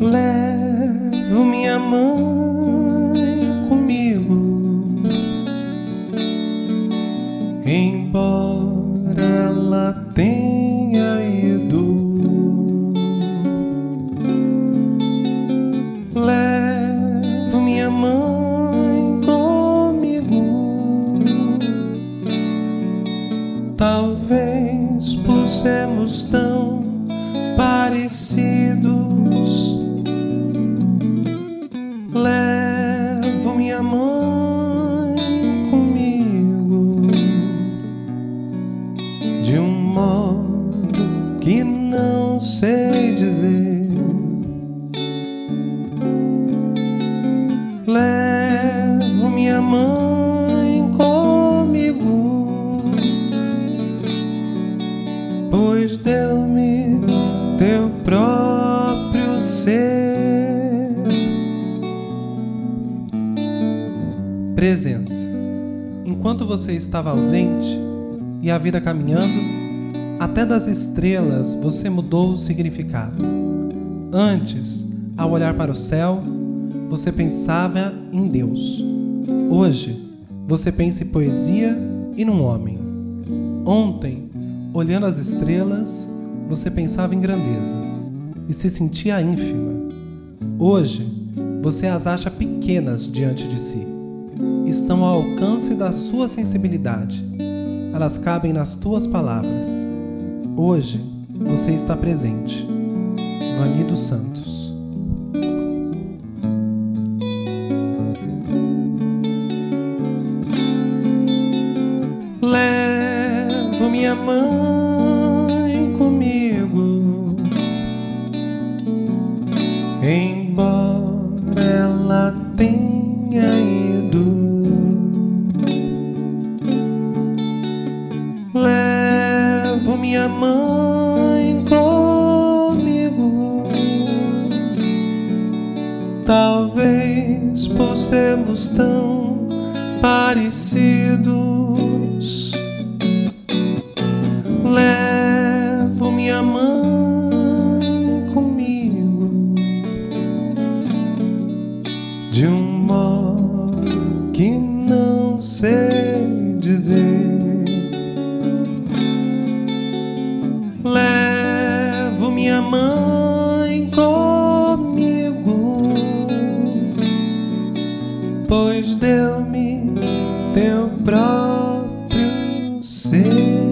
Levo minha mãe comigo, embora ela tenha ido. Levo minha mãe comigo, talvez por sermos tão parecidos que não sei dizer. Levo minha mãe comigo, pois deu-me teu próprio ser. Presença. Enquanto você estava ausente e a vida caminhando, até das estrelas você mudou o significado. Antes, ao olhar para o céu, você pensava em Deus. Hoje, você pensa em poesia e num homem. Ontem, olhando as estrelas, você pensava em grandeza e se sentia ínfima. Hoje, você as acha pequenas diante de si. Estão ao alcance da sua sensibilidade. Elas cabem nas tuas palavras. Hoje, você está presente. Vani dos Santos. Levo minha mãe comigo, embora ela minha mãe comigo, talvez por sermos tão parecidos. Levo minha mãe comigo de um modo que não sei dizer. Mãe comigo, pois deu-me teu próprio ser.